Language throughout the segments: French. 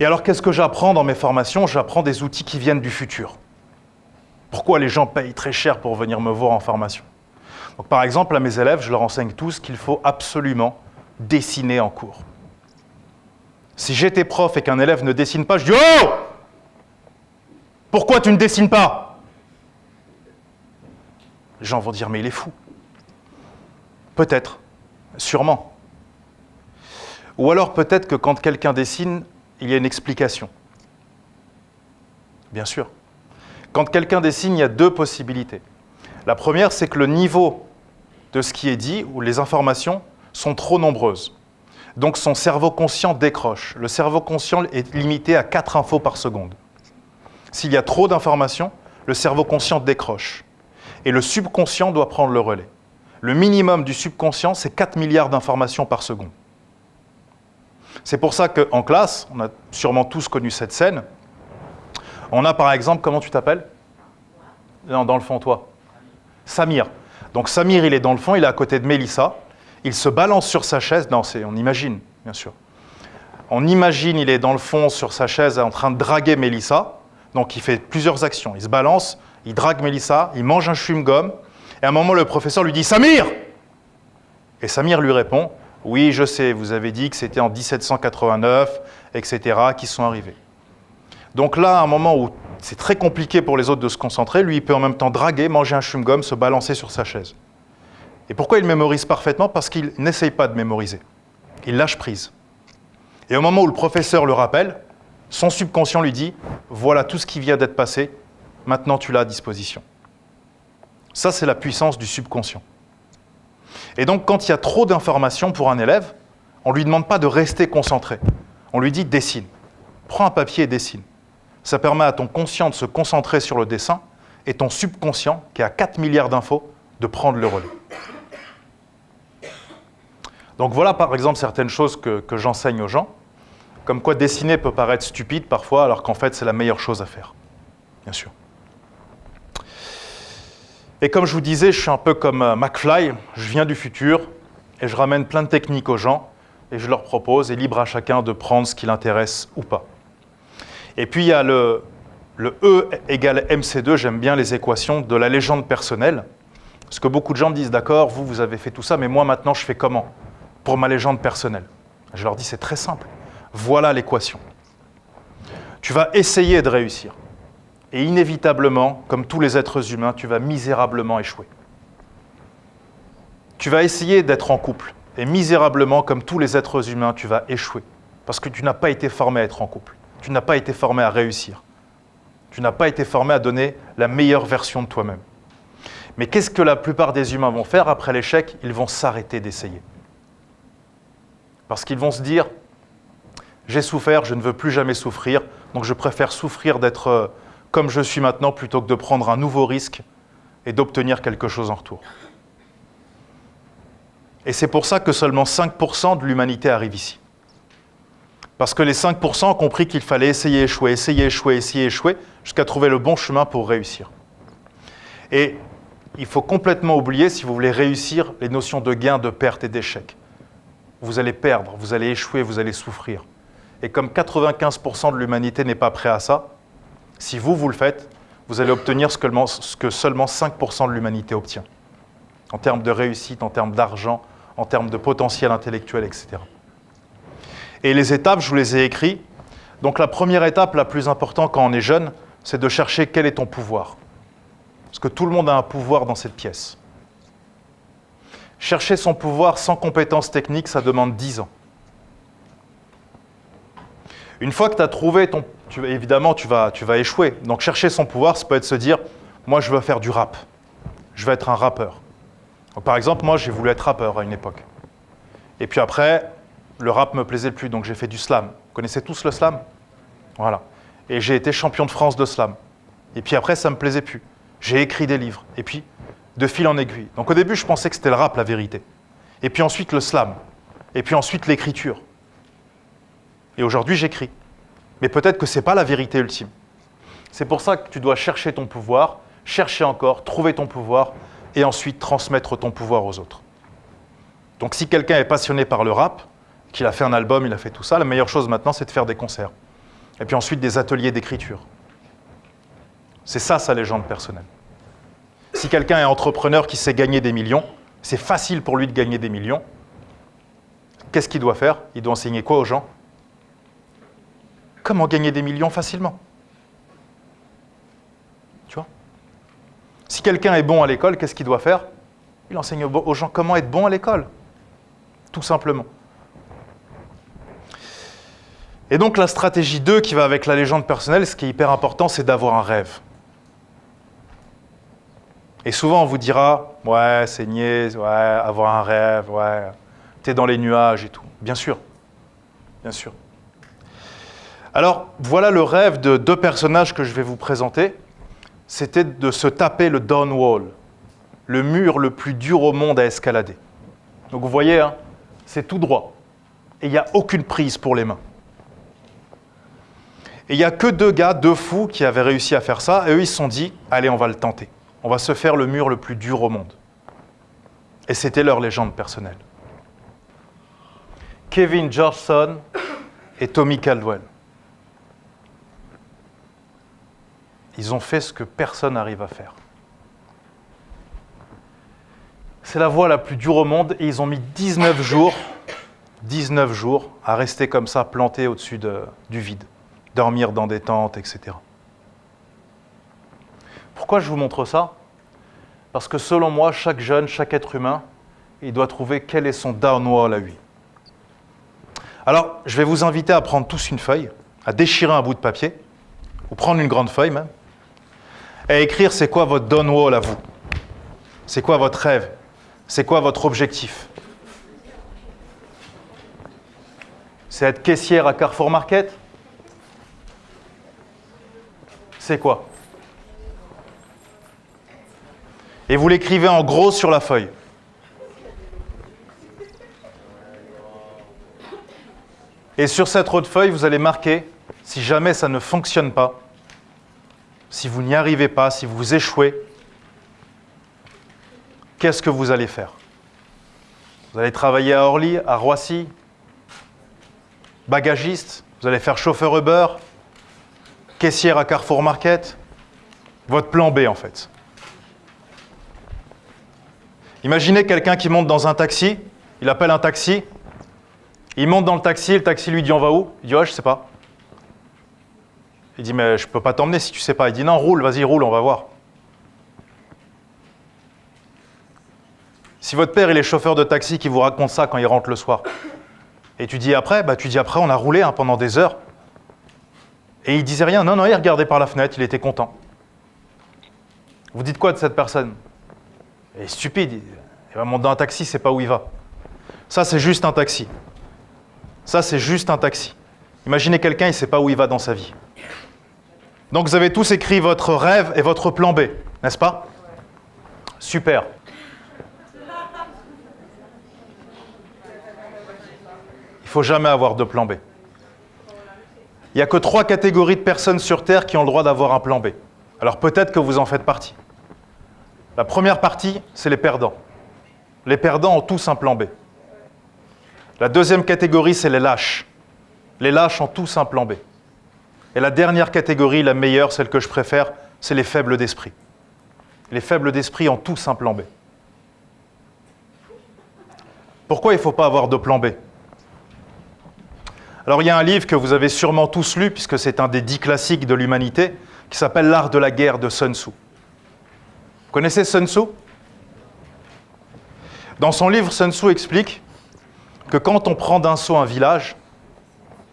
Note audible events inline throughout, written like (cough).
Et alors, qu'est-ce que j'apprends dans mes formations? J'apprends des outils qui viennent du futur. Pourquoi les gens payent très cher pour venir me voir en formation? Donc, Par exemple, à mes élèves, je leur enseigne tous qu'il faut absolument dessiner en cours. Si j'étais prof et qu'un élève ne dessine pas, je dis « Oh Pourquoi tu ne dessines pas ?» Les gens vont dire « Mais il est fou !» Peut-être, sûrement. Ou alors peut-être que quand quelqu'un dessine, il y a une explication. Bien sûr. Quand quelqu'un dessine, il y a deux possibilités. La première, c'est que le niveau de ce qui est dit, ou les informations, sont trop nombreuses. Donc son cerveau conscient décroche. Le cerveau conscient est limité à 4 infos par seconde. S'il y a trop d'informations, le cerveau conscient décroche. Et le subconscient doit prendre le relais. Le minimum du subconscient, c'est 4 milliards d'informations par seconde. C'est pour ça qu'en classe, on a sûrement tous connu cette scène, on a par exemple, comment tu t'appelles? Dans le fond, toi. Samir. Donc Samir, il est dans le fond, il est à côté de Mélissa. Il se balance sur sa chaise. Non, on imagine, bien sûr. On imagine, il est dans le fond sur sa chaise en train de draguer Mélissa. Donc il fait plusieurs actions. Il se balance, il drague Mélissa, il mange un chewing-gum. Et à un moment, le professeur lui dit « Samir !» Et Samir lui répond « Oui, je sais, vous avez dit que c'était en 1789, etc., qui sont arrivés. » Donc là, à un moment où c'est très compliqué pour les autres de se concentrer, lui, il peut en même temps draguer, manger un chewing-gum, se balancer sur sa chaise. Et pourquoi il mémorise parfaitement? Parce qu'il n'essaye pas de mémoriser. Il lâche prise. Et au moment où le professeur le rappelle, son subconscient lui dit « Voilà tout ce qui vient d'être passé, maintenant tu l'as à disposition. » Ça, c'est la puissance du subconscient. Et donc, quand il y a trop d'informations pour un élève, on ne lui demande pas de rester concentré. On lui dit « dessine ». Prends un papier et dessine. Ça permet à ton conscient de se concentrer sur le dessin et ton subconscient, qui a 4 milliards d'infos, de prendre le relais. Donc voilà par exemple certaines choses que, que j'enseigne aux gens, comme quoi dessiner peut paraître stupide parfois, alors qu'en fait c'est la meilleure chose à faire, bien sûr. Et comme je vous disais, je suis un peu comme euh, McFly, je viens du futur et je ramène plein de techniques aux gens et je leur propose, et libre à chacun de prendre ce qui l'intéresse ou pas. Et puis il y a le, E égale MC2, j'aime bien les équations de la légende personnelle. Parce que beaucoup de gens me disent, d'accord, vous, vous avez fait tout ça, mais moi maintenant je fais comment pour ma légende personnelle? Je leur dis, c'est très simple. Voilà l'équation. Tu vas essayer de réussir. Et inévitablement, comme tous les êtres humains, tu vas misérablement échouer. Tu vas essayer d'être en couple. Et misérablement, comme tous les êtres humains, tu vas échouer. Parce que tu n'as pas été formé à être en couple. Tu n'as pas été formé à réussir. Tu n'as pas été formé à donner la meilleure version de toi-même. Mais qu'est-ce que la plupart des humains vont faire après l'échec? Ils vont s'arrêter d'essayer. Parce qu'ils vont se dire, j'ai souffert, je ne veux plus jamais souffrir, donc je préfère souffrir d'être euh, comme je suis maintenant plutôt que de prendre un nouveau risque et d'obtenir quelque chose en retour. Et c'est pour ça que seulement 5% de l'humanité arrive ici. Parce que les 5% ont compris qu'il fallait essayer, échouer, essayer, échouer, essayer, échouer, jusqu'à trouver le bon chemin pour réussir. Et il faut complètement oublier, si vous voulez réussir, les notions de gain, de perte et d'échec. Vous allez perdre, vous allez échouer, vous allez souffrir. Et comme 95% de l'humanité n'est pas prêt à ça, si vous, vous le faites, vous allez obtenir ce que seulement 5% de l'humanité obtient. En termes de réussite, en termes d'argent, en termes de potentiel intellectuel, etc. Et les étapes, je vous les ai écrites. Donc la première étape, la plus importante quand on est jeune, c'est de chercher quel est ton pouvoir. Parce que tout le monde a un pouvoir dans cette pièce. Chercher son pouvoir sans compétences techniques, ça demande 10 ans. Une fois que tu as trouvé ton... Évidemment, tu vas, tu vas échouer. Donc chercher son pouvoir, ça peut être se dire, moi je veux faire du rap. Je veux être un rappeur. par exemple, moi j'ai voulu être rappeur à une époque. Et puis après, le rap me plaisait plus, donc j'ai fait du slam. Vous connaissez tous le slam? Voilà. Et j'ai été champion de France de slam. Et puis après, ça me plaisait plus. J'ai écrit des livres. Et puis, de fil en aiguille. Donc au début, je pensais que c'était le rap, la vérité. Et puis ensuite, le slam. Et puis ensuite, l'écriture. Et aujourd'hui, j'écris. Mais peut-être que ce n'est pas la vérité ultime. C'est pour ça que tu dois chercher ton pouvoir, chercher encore, trouver ton pouvoir, et ensuite transmettre ton pouvoir aux autres. Donc si quelqu'un est passionné par le rap, qu'il a fait un album, il a fait tout ça. La meilleure chose maintenant, c'est de faire des concerts. Et puis ensuite des ateliers d'écriture. C'est ça sa légende personnelle. Si quelqu'un est entrepreneur qui sait gagner des millions, c'est facile pour lui de gagner des millions. Qu'est-ce qu'il doit faire? Il doit enseigner quoi aux gens? Comment gagner des millions facilement Tu vois Si quelqu'un est bon à l'école, qu'est-ce qu'il doit faire Il enseigne aux gens comment être bon à l'école. Tout simplement. Et donc la stratégie 2 qui va avec la légende personnelle, ce qui est hyper important, c'est d'avoir un rêve. Et souvent on vous dira, ouais, c'est niais, ouais, avoir un rêve, ouais, t'es dans les nuages et tout. Bien sûr, bien sûr. Alors voilà le rêve de deux personnages que je vais vous présenter. C'était de se taper le down wall, le mur le plus dur au monde à escalader. Donc vous voyez, hein, c'est tout droit. Et il n'y a aucune prise pour les mains. Et il n'y a que deux gars, deux fous, qui avaient réussi à faire ça, et eux, ils se sont dit, allez, on va le tenter. On va se faire le mur le plus dur au monde. Et c'était leur légende personnelle. Kevin Georgeson et Tommy Caldwell. Ils ont fait ce que personne n'arrive à faire. C'est la voie la plus dure au monde et ils ont mis 19 jours, 19 jours à rester comme ça plantés au-dessus du vide dormir dans des tentes, etc. Pourquoi je vous montre ça? Parce que selon moi, chaque jeune, chaque être humain, il doit trouver quel est son downwall à lui. Alors, je vais vous inviter à prendre tous une feuille, à déchirer un bout de papier, ou prendre une grande feuille même, à écrire c'est quoi votre downwall à vous? C'est quoi votre rêve? C'est quoi votre objectif? C'est être caissière à Carrefour Market? C'est quoi? Et vous l'écrivez en gros sur la feuille. Et sur cette autre feuille, vous allez marquer, si jamais ça ne fonctionne pas, si vous n'y arrivez pas, si vous échouez, qu'est-ce que vous allez faire? Vous allez travailler à Orly, à Roissy, bagagiste, vous allez faire chauffeur Uber, caissière à Carrefour Market, votre plan B en fait. Imaginez quelqu'un qui monte dans un taxi, il appelle un taxi, il monte dans le taxi, le taxi lui dit on va où? Il dit ouais je sais pas. Il dit mais je peux pas t'emmener si tu sais pas. Il dit non roule, vas-y roule, on va voir. Si votre père il est chauffeur de taxi qui vous raconte ça quand il rentre le soir, et tu dis après, bah tu dis après on a roulé hein, pendant des heures, et il disait rien. Non, non, il regardait par la fenêtre, il était content. Vous dites quoi de cette personne? Il est stupide. Il va monter dans un taxi, c'est pas où il va. Ça, c'est juste un taxi. Ça, c'est juste un taxi. Imaginez quelqu'un, il ne sait pas où il va dans sa vie. Donc vous avez tous écrit votre rêve et votre plan B, n'est-ce pas? Super. Il ne faut jamais avoir de plan B. Il n'y a que trois catégories de personnes sur Terre qui ont le droit d'avoir un plan B. Alors peut-être que vous en faites partie. La première partie, c'est les perdants. Les perdants ont tous un plan B. La deuxième catégorie, c'est les lâches. Les lâches ont tous un plan B. Et la dernière catégorie, la meilleure, celle que je préfère, c'est les faibles d'esprit. Les faibles d'esprit ont tous un plan B. Pourquoi il ne faut pas avoir de plan B? Alors il y a un livre que vous avez sûrement tous lu, puisque c'est un des dix classiques de l'humanité, qui s'appelle L'art de la guerre de Sun Tzu. Vous connaissez Sun Tzu? Dans son livre, Sun Tzu explique que quand on prend d'un saut un village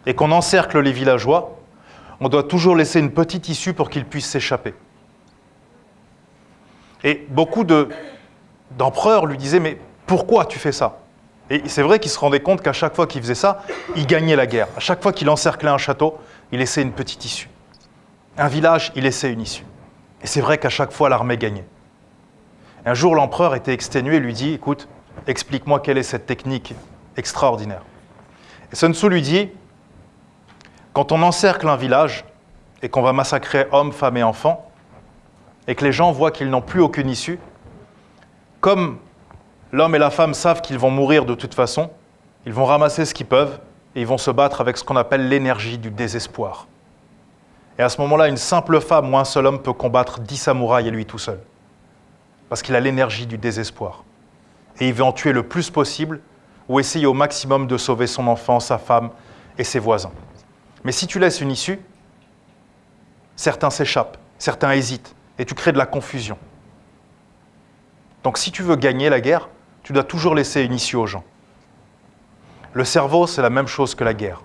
et qu'on encercle les villageois, on doit toujours laisser une petite issue pour qu'ils puissent s'échapper. Et beaucoup d'empereurs lui disaient, mais pourquoi tu fais ça? Et c'est vrai qu'il se rendait compte qu'à chaque fois qu'il faisait ça, il gagnait la guerre. À chaque fois qu'il encerclait un château, il laissait une petite issue. Un village, il laissait une issue. Et c'est vrai qu'à chaque fois, l'armée gagnait. un jour, l'empereur était exténué et lui dit, écoute, explique-moi quelle est cette technique extraordinaire. Et Sun Tzu lui dit, quand on encercle un village et qu'on va massacrer hommes, femmes et enfants, et que les gens voient qu'ils n'ont plus aucune issue, comme l'homme et la femme savent qu'ils vont mourir de toute façon, ils vont ramasser ce qu'ils peuvent et ils vont se battre avec ce qu'on appelle l'énergie du désespoir. Et à ce moment-là, une simple femme ou un seul homme peut combattre dix samouraïs et lui tout seul. Parce qu'il a l'énergie du désespoir. Et il veut en tuer le plus possible ou essayer au maximum de sauver son enfant, sa femme et ses voisins. Mais si tu laisses une issue, certains s'échappent, certains hésitent, et tu crées de la confusion. Donc si tu veux gagner la guerre, tu dois toujours laisser une issue aux gens. Le cerveau, c'est la même chose que la guerre.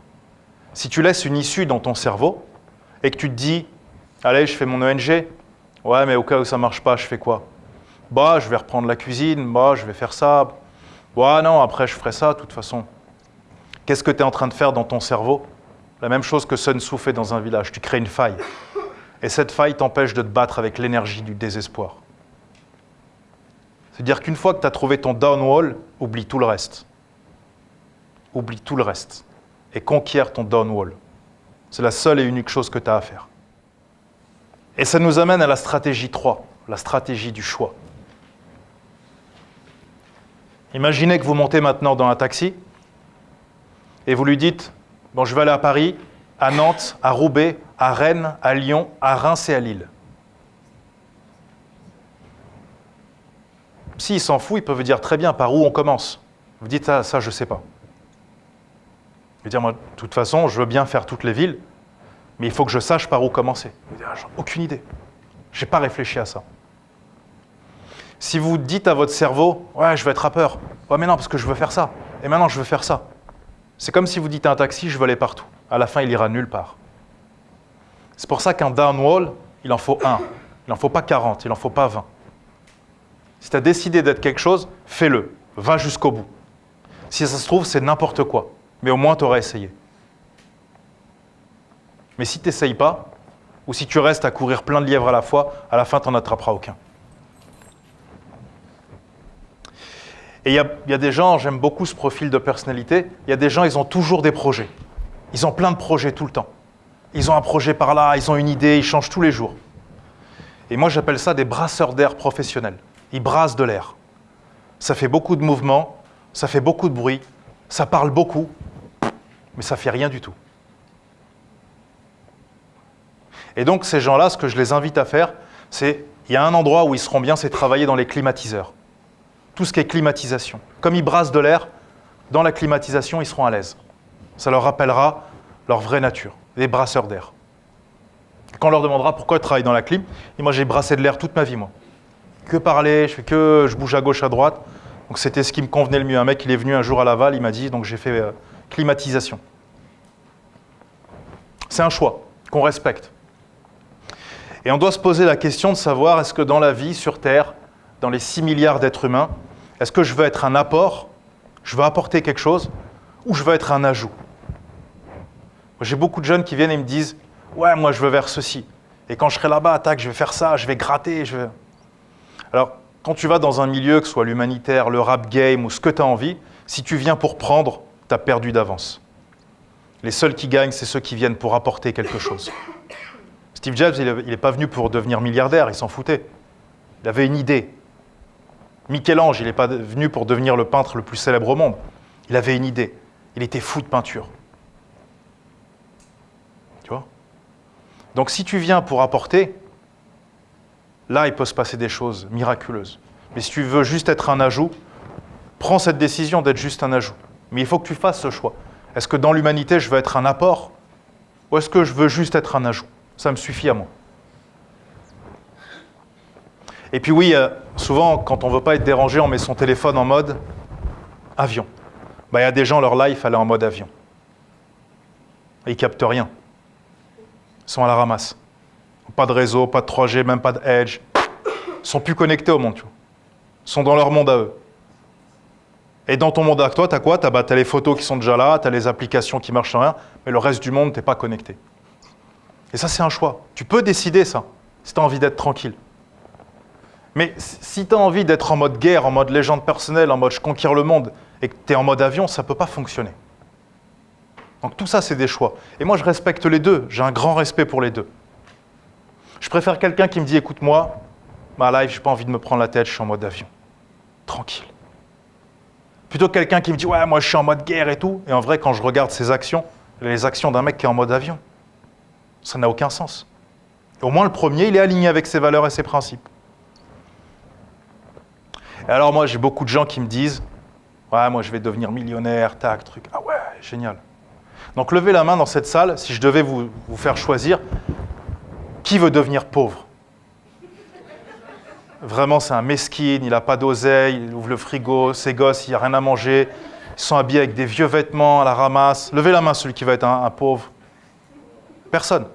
Si tu laisses une issue dans ton cerveau et que tu te dis, allez, je fais mon ONG, ouais, mais au cas où ça ne marche pas, je fais quoi? Bah, je vais reprendre la cuisine, bah, je vais faire ça. Bah non, après je ferai ça, de toute façon. Qu'est-ce que tu es en train de faire dans ton cerveau? La même chose que Sun Tzu fait dans un village, tu crées une faille. Et cette faille t'empêche de te battre avec l'énergie du désespoir. C'est-à-dire qu'une fois que tu as trouvé ton downwall, oublie tout le reste. Oublie tout le reste. Et conquiert ton downwall. C'est la seule et unique chose que tu as à faire. Et ça nous amène à la stratégie 3, la stratégie du choix. Imaginez que vous montez maintenant dans un taxi et vous lui dites Bon, je vais aller à Paris, à Nantes, à Roubaix, à Rennes, à Lyon, à Reims et à Lille. S'il s'en fout, il peut vous dire très bien par où on commence. Vous dites ah, ça, je ne sais pas. Je veux dire, moi, de toute façon, je veux bien faire toutes les villes, mais il faut que je sache par où commencer. Vous dites, ah, aucune idée. Je n'ai pas réfléchi à ça. Si vous dites à votre cerveau, ouais, je veux être rappeur, ouais, mais non, parce que je veux faire ça, et maintenant je veux faire ça. C'est comme si vous dites à un taxi, je veux aller partout. À la fin, il ira nulle part. C'est pour ça qu'un downwall, il en faut un. Il n'en faut pas 40, il n'en faut pas 20. Si tu as décidé d'être quelque chose, fais-le. Va jusqu'au bout. Si ça se trouve, c'est n'importe quoi. Mais au moins, tu auras essayé. Mais si tu n'essayes pas, ou si tu restes à courir plein de lièvres à la fois, à la fin, tu n'en attraperas aucun. Et il y, a des gens, j'aime beaucoup ce profil de personnalité, il y a des gens, ils ont toujours des projets. Ils ont plein de projets tout le temps. Ils ont un projet par là, ils ont une idée, ils changent tous les jours. Et moi, j'appelle ça des brasseurs d'air professionnels il brasse de l'air. Ça fait beaucoup de mouvements, ça fait beaucoup de bruit, ça parle beaucoup, mais ça fait rien du tout. Et donc ces gens-là, ce que je les invite à faire, c'est, il y a un endroit où ils seront bien, c'est travailler dans les climatiseurs. Tout ce qui est climatisation. Comme ils brassent de l'air, dans la climatisation, ils seront à l'aise. Ça leur rappellera leur vraie nature, les brasseurs d'air. Quand on leur demandera pourquoi ils travaillent dans la clim, et moi j'ai brassé de l'air toute ma vie, moi que parler, je fais que je bouge à gauche, à droite. Donc c'était ce qui me convenait le mieux. Un mec, il est venu un jour à Laval, il m'a dit, donc j'ai fait euh, climatisation. C'est un choix qu'on respecte. Et on doit se poser la question de savoir, est-ce que dans la vie, sur Terre, dans les 6 milliards d'êtres humains, est-ce que je veux être un apport, je veux apporter quelque chose, ou je veux être un ajout? J'ai beaucoup de jeunes qui viennent et me disent, ouais, moi je veux vers ceci. Et quand je serai là-bas, attaque, je vais faire ça, je vais gratter, je. Alors, quand tu vas dans un milieu, que ce soit l'humanitaire, le rap game ou ce que tu as envie, si tu viens pour prendre, tu as perdu d'avance. Les seuls qui gagnent, c'est ceux qui viennent pour apporter quelque chose. Steve Jobs, il n'est pas venu pour devenir milliardaire, il s'en foutait. Il avait une idée. Michel-Ange, il n'est pas venu pour devenir le peintre le plus célèbre au monde. Il avait une idée. Il était fou de peinture. Tu vois? Donc si tu viens pour apporter, là, il peut se passer des choses miraculeuses. Mais si tu veux juste être un ajout, prends cette décision d'être juste un ajout. Mais il faut que tu fasses ce choix. Est-ce que dans l'humanité, je veux être un apport? Ou est-ce que je veux juste être un ajout? Ça me suffit à moi. Et puis oui, euh, souvent, quand on ne veut pas être dérangé, on met son téléphone en mode avion. Bah, il y a des gens, leur life, elle est en mode avion. Ils captent rien. Ils sont à la ramasse. Pas de réseau, pas de 3G, même pas de Edge. Ils sont plus connectés au monde, tu. Ils sont dans leur monde à eux. Et dans ton monde à toi, tu as quoi? Tu as, bah, les photos qui sont déjà là, tu as les applications qui marchent sans rien, mais le reste du monde, tu pas connecté. Et ça, c'est un choix. Tu peux décider ça, si tu as envie d'être tranquille. Mais si tu as envie d'être en mode guerre, en mode légende personnelle, en mode je conquiers le monde, et que tu es en mode avion, ça ne peut pas fonctionner. Donc tout ça, c'est des choix. Et moi, je respecte les deux. J'ai un grand respect pour les deux. Je préfère quelqu'un qui me dit écoute-moi, ma life, j'ai pas envie de me prendre la tête, je suis en mode avion. Tranquille. Plutôt que quelqu'un qui me dit ouais, moi je suis en mode guerre et tout. Et en vrai, quand je regarde ses actions, les actions d'un mec qui est en mode avion. Ça n'a aucun sens. Au moins, le premier, il est aligné avec ses valeurs et ses principes. Et alors, moi, j'ai beaucoup de gens qui me disent Ouais, moi, je vais devenir millionnaire, tac, truc. Ah ouais, génial. Donc, levez la main dans cette salle si je devais vous, vous faire choisir qui veut devenir pauvre? Vraiment, c'est un mesquine, il n'a pas d'oseille, il ouvre le frigo, ses gosses, il n'y a rien à manger, ils sont habillés avec des vieux vêtements à la ramasse. Levez la main, celui qui va être un, pauvre. Personne.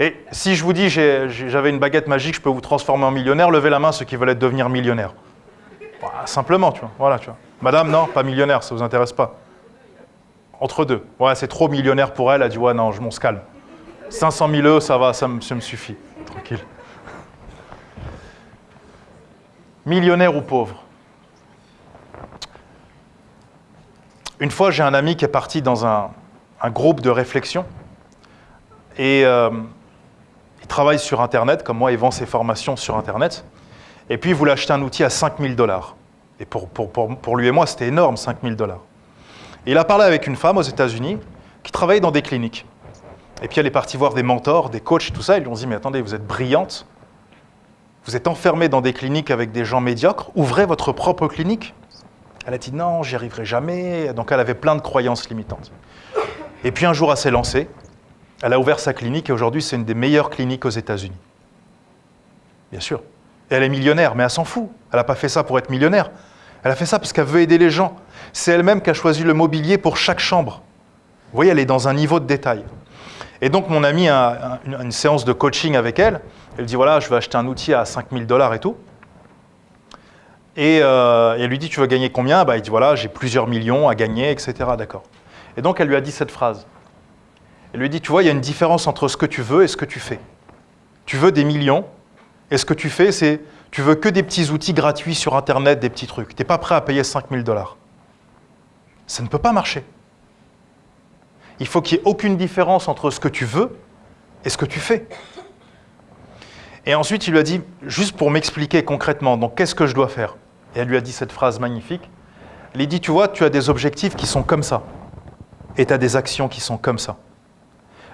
Et si je vous dis j'avais une baguette magique, je peux vous transformer en millionnaire, levez la main ceux qui veulent devenir millionnaire. simplement, tu vois. Voilà, tu vois. Madame, non, pas millionnaire, ça ne vous intéresse pas. Entre deux. Ouais, c'est trop millionnaire pour elle, elle a dit ouais, non, je m'en calme. 500 000 euros, ça va, ça me suffit. Tranquille. millionnaire ou pauvre? Une fois, j'ai un ami qui est parti dans un, groupe de réflexion et euh, il travaille sur Internet, comme moi, il vend ses formations sur Internet. Et puis, il voulait acheter un outil à 5000 dollars. Et pour, pour, lui et moi, c'était énorme, 5000 dollars. Il a parlé avec une femme aux États-Unis qui travaillait dans des cliniques. Et puis, elle est partie voir des mentors, des coachs, tout ça. Ils lui ont dit Mais attendez, vous êtes brillante, vous êtes enfermé dans des cliniques avec des gens médiocres, ouvrez votre propre clinique. Elle a dit non, j'y arriverai jamais. Donc elle avait plein de croyances limitantes. Et puis un jour, elle s'est lancée. Elle a ouvert sa clinique et aujourd'hui, c'est une des meilleures cliniques aux États-Unis. Bien sûr. Elle est millionnaire, mais elle s'en fout. Elle n'a pas fait ça pour être millionnaire. Elle a fait ça parce qu'elle veut aider les gens. C'est elle-même qui a choisi le mobilier pour chaque chambre. Vous voyez, elle est dans un niveau de détail. Et donc, mon ami a une séance de coaching avec elle. Elle dit voilà, je vais acheter un outil à 5000 dollars et tout. Euh, et, elle lui dit tu veux gagner combien? Bah, Il dit voilà, j'ai plusieurs millions à gagner, etc. D'accord. Et donc elle lui a dit cette phrase. Elle lui dit tu vois, il y a une différence entre ce que tu veux et ce que tu fais. Tu veux des millions, et ce que tu fais, c'est tu veux que des petits outils gratuits sur Internet, des petits trucs. Tu n'es pas prêt à payer 5000 dollars. Ça ne peut pas marcher. Il faut qu'il n'y ait aucune différence entre ce que tu veux et ce que tu fais. Et ensuite, il lui a dit, juste pour m'expliquer concrètement, donc qu'est-ce que je dois faire? Et elle lui a dit cette phrase magnifique. Elle lui dit, tu vois, tu as des objectifs qui sont comme ça, et tu as des actions qui sont comme ça.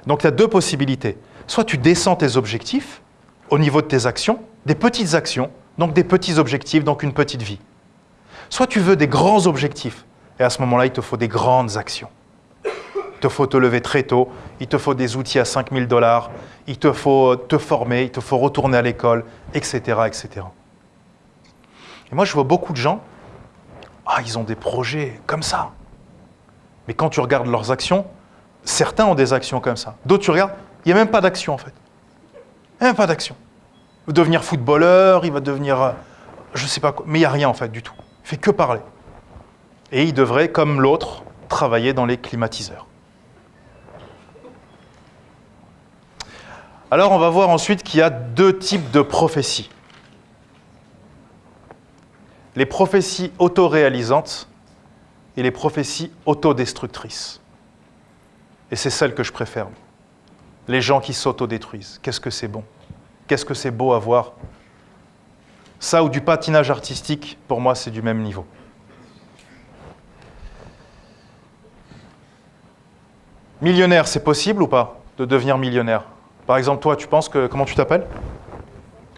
Donc tu as deux possibilités. Soit tu descends tes objectifs au niveau de tes actions, des petites actions, donc des petits objectifs, donc une petite vie. Soit tu veux des grands objectifs, et à ce moment-là, il te faut des grandes actions. Il te faut te lever très tôt, il te faut des outils à 5000 dollars, il te faut te former, il te faut retourner à l'école, etc., etc. Et moi, je vois beaucoup de gens, ah, ils ont des projets comme ça. Mais quand tu regardes leurs actions, certains ont des actions comme ça. D'autres, tu regardes, il n'y a même pas d'action en fait. Même pas d'action. Il va devenir footballeur, il va devenir, euh, je ne sais pas quoi, mais il n'y a rien en fait du tout. Il fait que parler. Et il devrait, comme l'autre, travailler dans les climatiseurs. Alors on va voir ensuite qu'il y a deux types de prophéties. Les prophéties autoréalisantes et les prophéties autodestructrices. Et c'est celle que je préfère. Les gens qui s'autodétruisent. Qu'est-ce que c'est bon? Qu'est-ce que c'est beau à voir? Ça ou du patinage artistique, pour moi, c'est du même niveau. Millionnaire, c'est possible ou pas de devenir millionnaire? Par exemple, toi, tu penses que. Comment tu t'appelles?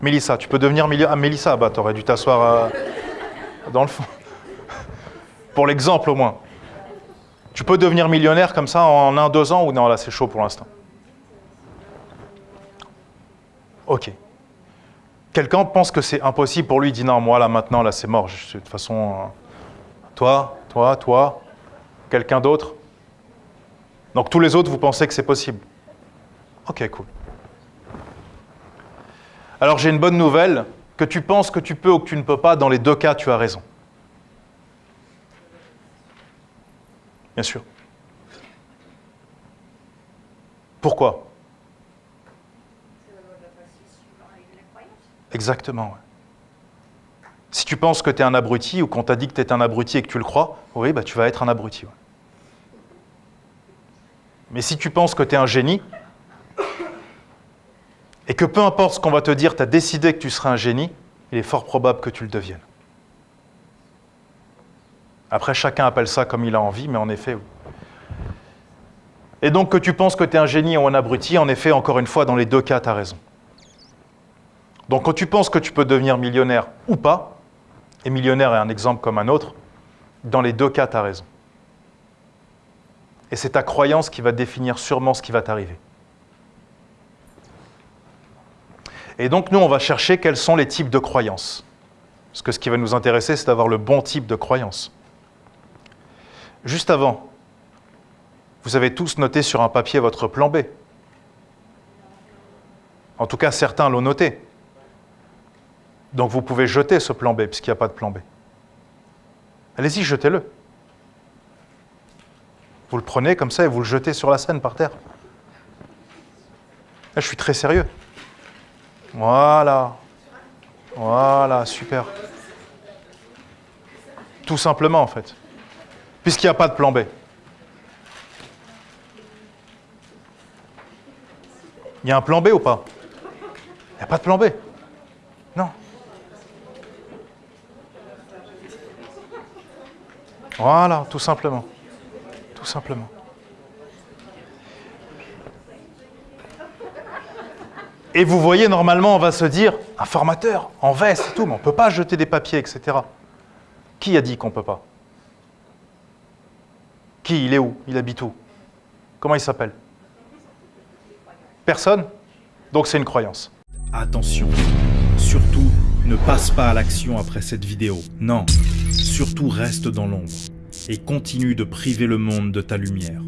Mélissa. Tu peux devenir millionnaire. Ah, Mélissa, bah, t'aurais dû t'asseoir euh, dans le fond. (laughs) pour l'exemple, au moins. Tu peux devenir millionnaire comme ça en un, deux ans ou non, là, c'est chaud pour l'instant Ok. Quelqu'un pense que c'est impossible pour lui, il dit non, moi, là, maintenant, là, c'est mort. de toute façon. Euh, toi, toi, toi, quelqu'un d'autre Donc tous les autres, vous pensez que c'est possible Ok, cool. Alors j'ai une bonne nouvelle, que tu penses que tu peux ou que tu ne peux pas, dans les deux cas, tu as raison. Bien sûr. Pourquoi? Exactement. Si tu penses que tu es un abruti ou qu'on t'a dit que tu es un abruti et que tu le crois, oui, bah, tu vas être un abruti. Mais si tu penses que tu es un génie, et que peu importe ce qu'on va te dire, tu as décidé que tu seras un génie, il est fort probable que tu le deviennes. Après, chacun appelle ça comme il a envie, mais en effet, Et donc que tu penses que tu es un génie ou un abruti, en effet, encore une fois, dans les deux cas, tu as raison. Donc quand tu penses que tu peux devenir millionnaire ou pas, et millionnaire est un exemple comme un autre, dans les deux cas, tu as raison. Et c'est ta croyance qui va définir sûrement ce qui va t'arriver. Et donc nous, on va chercher quels sont les types de croyances. Parce que ce qui va nous intéresser, c'est d'avoir le bon type de croyance. Juste avant, vous avez tous noté sur un papier votre plan B. En tout cas, certains l'ont noté. Donc vous pouvez jeter ce plan B, puisqu'il n'y a pas de plan B. Allez-y, jetez-le. Vous le prenez comme ça et vous le jetez sur la scène par terre. Je suis très sérieux. Voilà. Voilà, super. Tout simplement, en fait. Puisqu'il n'y a pas de plan B. Il y a un plan B ou pas? Il n'y a pas de plan B. Voilà, tout simplement. Tout simplement. Et vous voyez, normalement, on va se dire, un formateur, en veste et tout, mais on ne peut pas jeter des papiers, etc. Qui a dit qu'on ne peut pas? Qui Il est où? Il habite où? Comment il s'appelle? Personne? Donc c'est une croyance. Attention, surtout ne passe pas à l'action après cette vidéo. Non, Surtout reste dans l'ombre et continue de priver le monde de ta lumière.